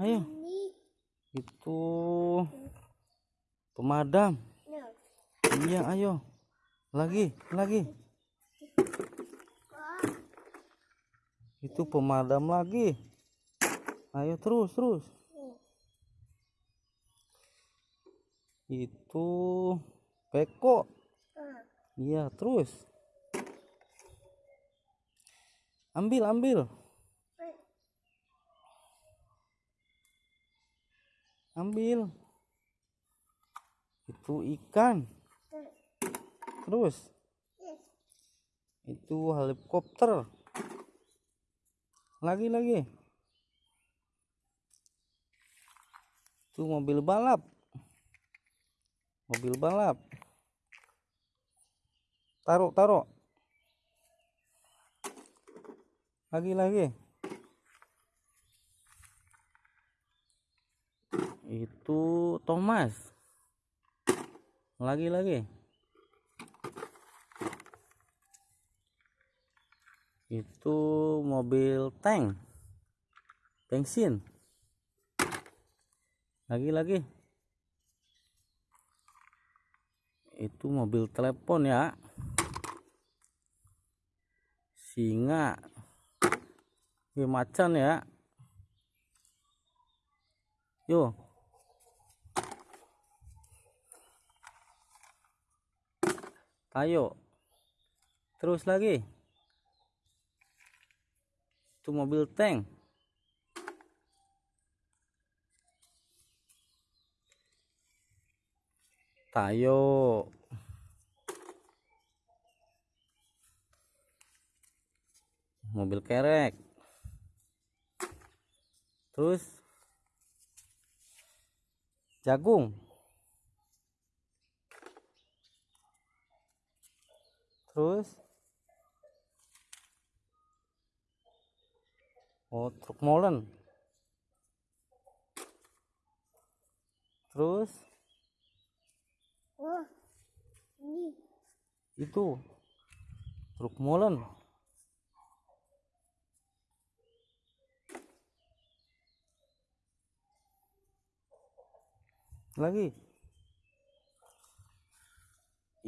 Ayo. Itu pemadam. Iya, ayo. Lagi, lagi. Itu pemadam lagi. Ayo terus, terus. Itu peko. Iya, terus. Ambil, ambil. Ambil. Itu ikan. Terus. Itu helikopter. Lagi, lagi. Itu mobil balap. Mobil balap. Taruh, taruh. Lagi, lagi. Itu Thomas. Lagi, lagi. Itu mobil tank. Bensin. Lagi, lagi. Itu mobil telepon ya. Singa. Macan ya. Yo. Ayo. Terus lagi. Itu mobil tank. Tayo. Mobil kerek. Terus jagung. Terus Oh, truk molen. Terus. Ini. itu truk molen. Lagi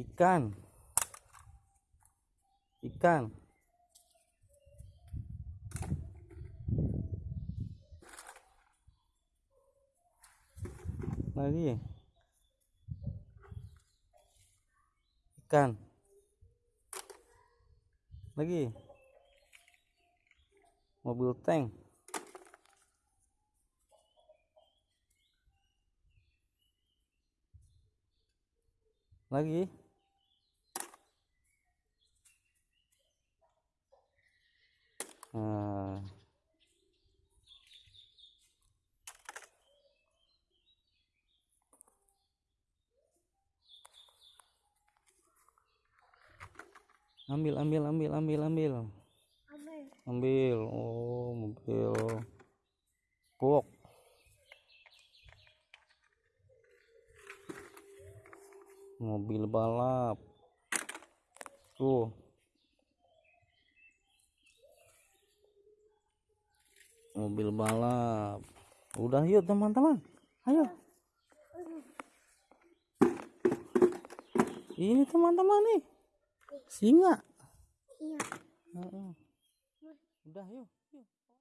ikan. Ikan. Lagi ikan. Lagi mobil tank. Lagi ambil ambil ambil ambil ambil. Ambil. ambil. Oh mobil. Box mobil balap. Tuh. Mobil balap. Udah yuk teman-teman. Ayo. Ini teman-teman nih singa? Iya. Udah yuk